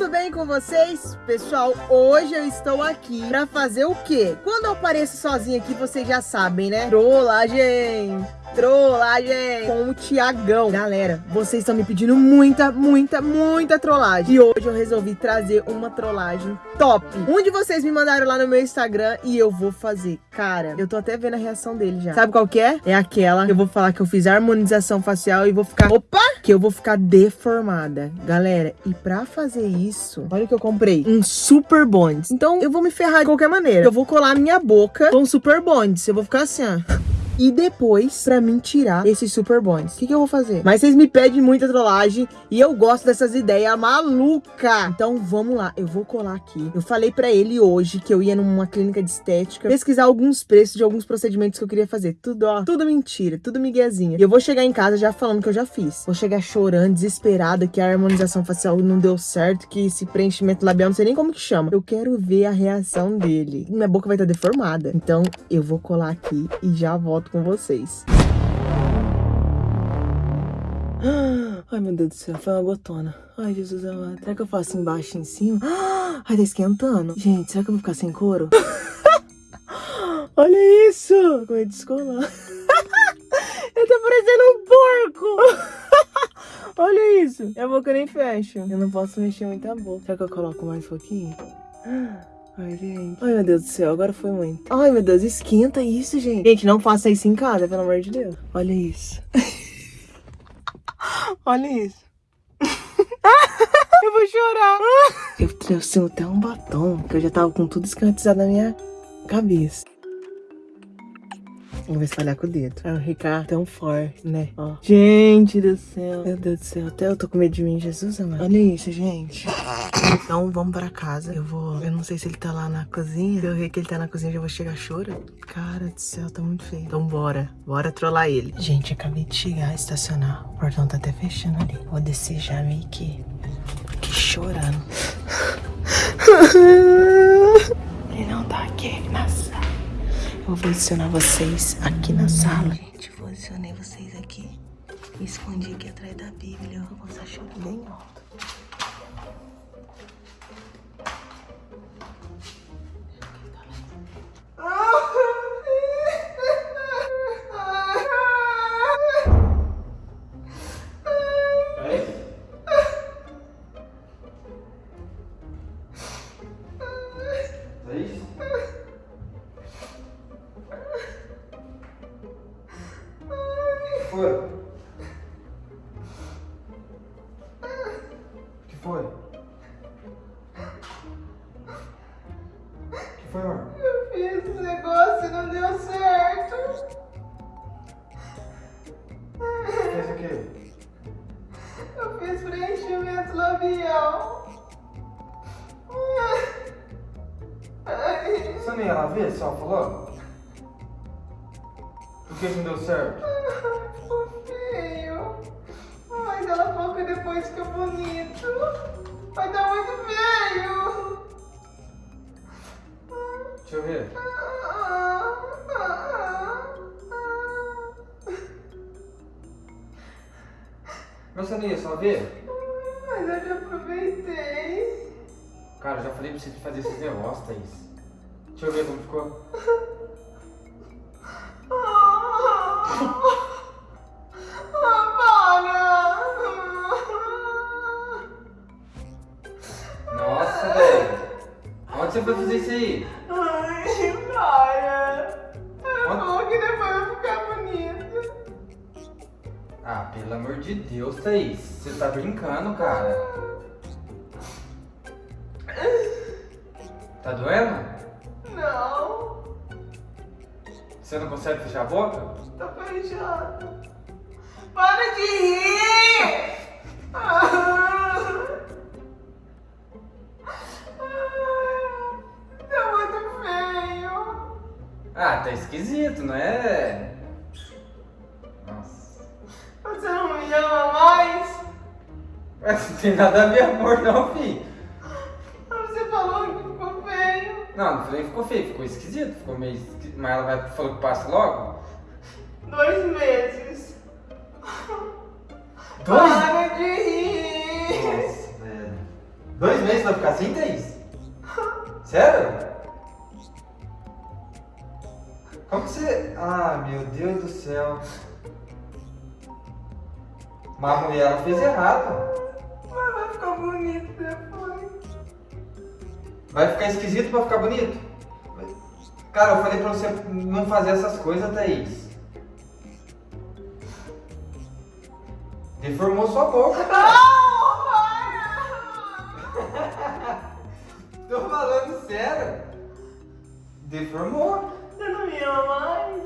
tudo bem com vocês? Pessoal, hoje eu estou aqui pra fazer o quê? Quando eu apareço sozinha aqui, vocês já sabem, né? Trollagem! Trollagem com o Tiagão. Galera, vocês estão me pedindo muita, muita, muita trollagem. E hoje eu resolvi trazer uma trollagem top. Um de vocês me mandaram lá no meu Instagram e eu vou fazer. Cara, eu tô até vendo a reação dele já. Sabe qual que é? É aquela que eu vou falar que eu fiz harmonização facial e vou ficar... Opa! Que eu vou ficar deformada. Galera, e pra fazer isso, olha o que eu comprei. Um super bonds. Então eu vou me ferrar de qualquer maneira. Eu vou colar minha boca com super bonds. Eu vou ficar assim, ó e depois pra mim tirar esses super bonds. O que, que eu vou fazer? Mas vocês me pedem muita trollagem e eu gosto dessas ideias maluca. Então vamos lá, eu vou colar aqui. Eu falei pra ele hoje que eu ia numa clínica de estética pesquisar alguns preços de alguns procedimentos que eu queria fazer. Tudo, ó, tudo mentira, tudo miguezinha. E eu vou chegar em casa já falando que eu já fiz. Vou chegar chorando, desesperada, que a harmonização facial não deu certo, que esse preenchimento labial, não sei nem como que chama. Eu quero ver a reação dele. Minha boca vai estar deformada. Então eu vou colar aqui e já volto com vocês. Ai, meu Deus do céu, foi uma gotona. Ai, Jesus amado. Será que eu faço embaixo e em cima? Ai, tá esquentando. Gente, será que eu vou ficar sem couro? Olha isso! Como é descolar. eu tô parecendo um porco! Olha isso! A boca nem fecha. Eu não posso mexer muito a boca. Será que eu coloco mais um pouquinho? Ai, gente. Ai, meu Deus do céu, agora foi muito. Ai, meu Deus, esquenta isso, gente. Gente, não faça isso em casa, pelo amor de Deus. Olha isso. Olha isso. eu vou chorar. Eu trouxe até um batom, que eu já tava com tudo escantizado na minha cabeça. Eu vou espalhar com o dedo. Pra ficar tão forte, né? Ó. Gente do céu. Meu Deus do céu. Até eu tô com medo de mim, Jesus amado. Olha isso, gente. Então, vamos pra casa. Eu vou... Eu não sei se ele tá lá na cozinha. Se eu ver que ele tá na cozinha, eu já vou chegar chorando. Cara do céu, tá muito feio. Então, bora. Bora trollar ele. Gente, acabei de chegar, estacionar. O portão tá até fechando ali. Vou descer já meio que... Que chorando. ele não tá aqui na sala. Vou posicionar vocês aqui na sala. Gente, posicionei vocês aqui. Escondi aqui atrás da Bíblia. Vou passar choro bem alto. Fiz preenchimento labial. Você nem ia lá ver se ela falou? Por que não deu certo? Feio. Mas ela falou que depois fica bonito. Vai dar muito feio. Deixa eu ver. Você não ia só ver? Mas eu já aproveitei. Cara, eu já falei pra você fazer esses negócios, Thaís. Deixa eu ver como ficou. Nossa, velho. Onde você foi fazer isso aí? Ah, pelo amor de Deus, Thaís. Você tá brincando, cara. Tá doendo? Não. Você não consegue fechar a boca? Tá fechado. Para de rir! Ah. Tá muito feio. Ah, tá esquisito, não é? Ama mais? Mas não tem nada a ver amor não, filho. Você falou que ficou feio. Não, não falei que ficou feio, ficou esquisito, ficou meio esquisito. Mas ela vai, falou que passa logo? Dois meses. Dois? Para de rir. Nossa, velho. Dois meses vai ficar assim, Thaís? Sério? Como que você... Ah, meu Deus do céu. Mas a mulher ela fez errado. Mas vai ficar bonito depois. Vai ficar esquisito pra ficar bonito? Cara, eu falei pra você não fazer essas coisas, Thaís. Deformou sua boca. Não, para! Tô falando sério. Deformou. Você não me ama mais?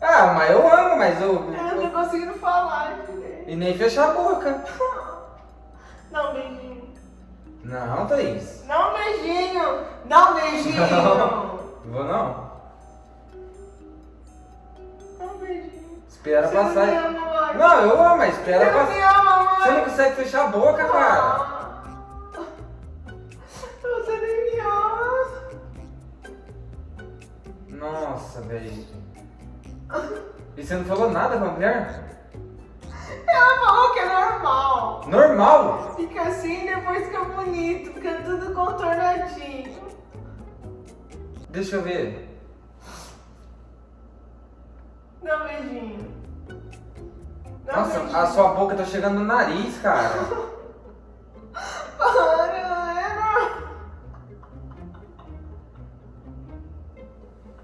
Ah, mas eu amo, mas eu... Eu não tô conseguindo falar direito. E nem fechar a boca. Dá um beijinho. Não, Thaís. Dá um beijinho. Dá um beijinho. Não. Vou não. Dá um beijinho. Espera Você não passar. me ama. Não, eu amo, mas Você espera não passar. me ama mais. Você não consegue fechar a boca, cara. Você nem me ama. Nossa, velho. E você não falou nada pra mulher? Normal. Fica assim e depois fica bonito. Fica tudo contornadinho. Deixa eu ver. Dá um beijinho. Dá Nossa, beijinho. a sua boca tá chegando no nariz, cara. Para, normal.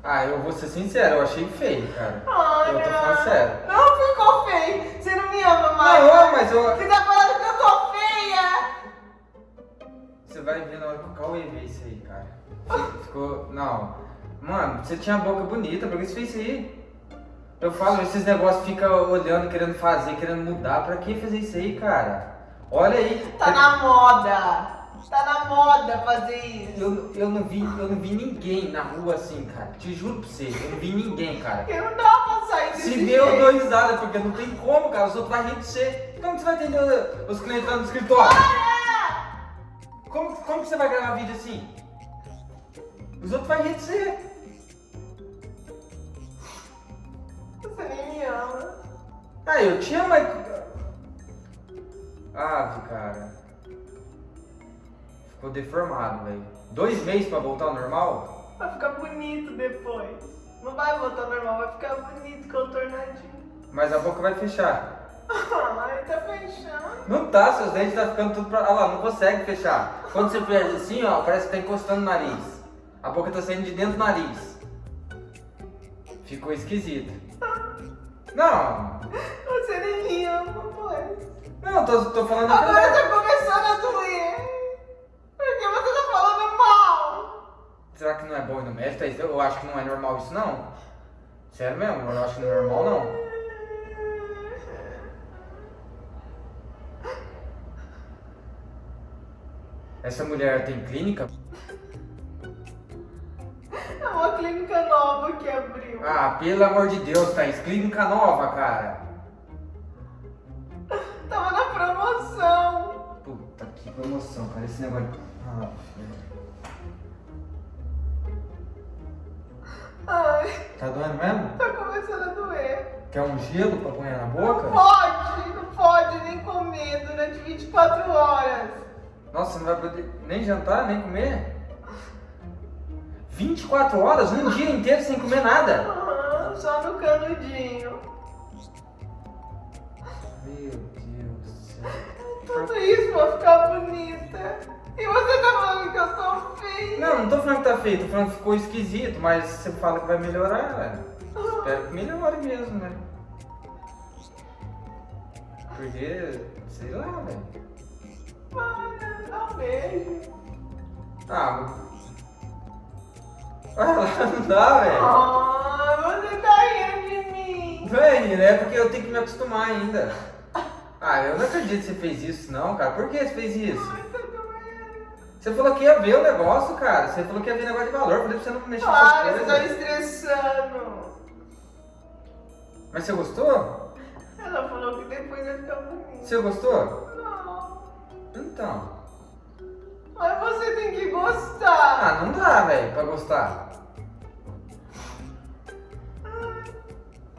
Ah, eu vou ser sincero, eu achei feio, cara. Ai, Eu tô falando sério. Não ficou feio. Você não me ama mais. Não, mas eu. Você tá vai ver na hora que o Cauê ver isso aí, cara. Ficou. Não. Mano, você tinha a boca bonita, por que você fez isso aí? Eu falo, esses negócios fica olhando, querendo fazer, querendo mudar. Pra que fazer isso aí, cara? Olha aí. Tá na moda. Tá na moda fazer isso. Eu, eu, não vi, eu não vi ninguém na rua assim, cara. Te juro pra você, eu não vi ninguém, cara. Porque não dá pra sair desse Se deu, eu dou risada, porque não tem como, cara. Os outros vão rir de você. Como que você vai atender os clientes lá no escritório? Como, como que você vai gravar vídeo assim? Os outros vão rir de você. Você nem me ama. Ah, eu te amo, mas... Ah, cara. Ficou deformado, velho. Dois meses pra voltar ao normal? Vai ficar bonito depois. Não vai voltar normal, vai ficar bonito, contornadinho. Mas a boca vai fechar. Ai, tá fechando. Não tá, seus dentes tá ficando tudo pra... Olha lá, não consegue fechar. Quando você fez assim, ó, parece que tá encostando no nariz. A boca tá saindo de dentro do nariz. Ficou esquisito. Não, Você nem ama, pois. não, tô, tô falando a Agora verdade. tá começando a doer. Porque você tá falando mal. Será que não é bom ir no médico? Eu acho que não é normal isso, não. Sério mesmo, eu acho que não é normal, não. Essa mulher tem clínica? É uma clínica nova que abriu. Ah, pelo amor de Deus, Thaís, clínica nova, cara. Tava na promoção. Puta que promoção, cara, esse negócio. Ah, Ai, tá doendo mesmo? tá começando a doer. Quer um gelo pra pôr na Não boca? pode, não pode nem comer durante 24 horas. Nossa, você não vai poder nem jantar, nem comer? 24 horas, um dia inteiro sem comer nada? Aham, só no canudinho. Meu Deus do céu. Tudo isso pra ficar bonita. E você tá falando que eu tô feia. Não, não tô falando que tá feio, tô falando que ficou esquisito, mas você fala que vai melhorar, velho. Espero que melhore mesmo, né? Porque, sei lá, velho. Para, dá um beijo. Ah, lá, não dá, velho. Ah, você tá rindo de mim. Velho, é porque eu tenho que me acostumar ainda. Ah, eu não acredito que você fez isso, não, cara. Por que você fez isso? Ai, tá. Você falou que ia ver o negócio, cara. Você falou que ia ver negócio de valor. Eu falei pra você não mexer Para, nessas você tá coisas. estressando. Mas você gostou? Ela falou que depois vai ficar bonito. Você gostou? Não. Então. Mas você tem que gostar. Ah, não dá, velho, pra gostar.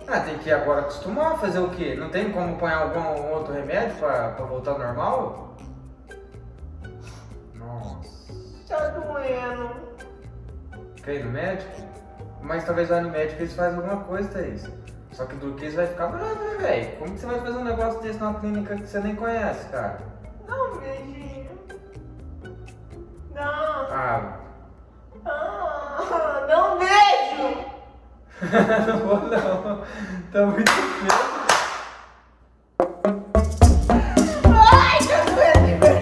Ah, tem que agora acostumar a fazer o quê? Não tem como pôr algum outro remédio pra, pra voltar ao normal? Nossa. Tá doendo. Quer ir no médico? Mas talvez lá no médico eles fazem alguma coisa, Thaís. Só que o Duquês vai ficar bravo, né, velho? Como que você vai fazer um negócio desse numa clínica que você nem conhece, cara? Não vou não. Tá muito feio. Ai, velho.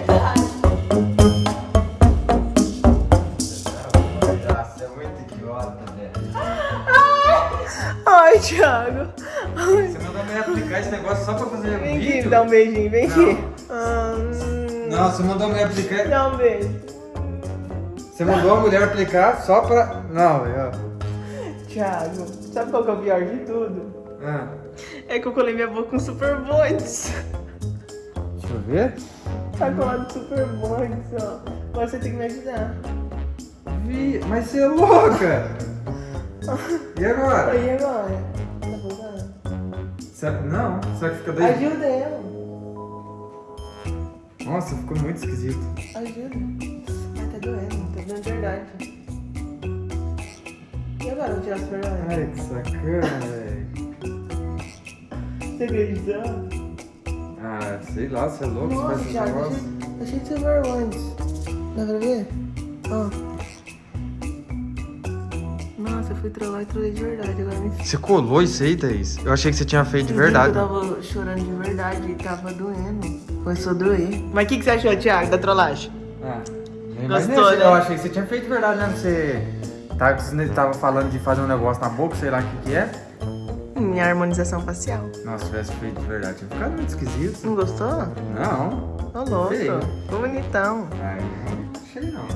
Ai, Thiago. Você mandou me aplicar esse negócio só pra fazer um Vem aqui, vídeo? me dá um beijinho, vem Não. aqui. Hum. Não, você mandou me aplicar. Dá um beijo. Você mandou a mulher aplicar só pra. Não, velho. Thiago, sabe qual que é o pior de tudo? Ah, É que eu colei minha boca com super bondes. deixa eu ver. Tá colado super bondes, ó. Agora você tem que me ajudar. Vi, mas você é louca! E agora? E agora? Tá voltando? Será- Não, será que fica daí? Ajuda ela. Nossa, ficou muito esquisito. Ajuda. Ai, tá doendo, tá doendo de verdade. E agora, vou tirar super? Ai, que sacana, velho. Você acreditou? Ah, sei lá, você é louco, você faz Nossa, esse negócio. achei, achei de super bondes. Dá pra ver? Ó. Nossa, eu fui trollar e trolei de verdade, agora me Você colou isso aí, Thaís? Eu achei que você tinha feito de que verdade. Eu tava chorando de verdade e tava doendo. Começou a doer. Mas o que, que você achou, Thiago, da trollagem? Ah, nem Gostou, imaginei, né? Eu achei que você tinha feito de verdade, né? Você tava, você tava falando de fazer um negócio na boca, sei lá o que que é. Minha harmonização facial. Nossa, se tivesse feito de verdade, tinha ficado muito esquisito. Não gostou? Não, Ô, louco. Feio. Ficou bonitão. ai, não achei não.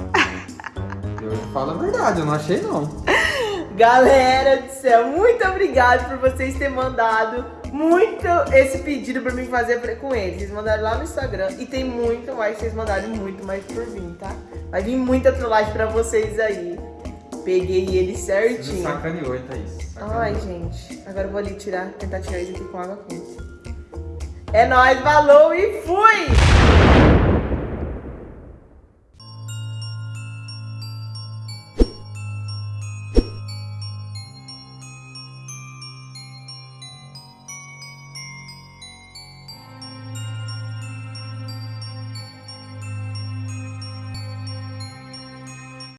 Eu falo a verdade, eu não achei não. Galera do céu, muito obrigado por vocês terem mandado muito esse pedido pra mim fazer com eles. Vocês mandaram lá no Instagram e tem muito mais, vocês mandaram muito mais por vir, tá? Vai vir muita trollagem pra vocês aí. Peguei ele Você certinho. sacaneou, hein, Thaís? Sacaneou. Ai, gente. Agora eu vou ali tirar, tentar tirar isso aqui com água quente. É nóis, falou e fui!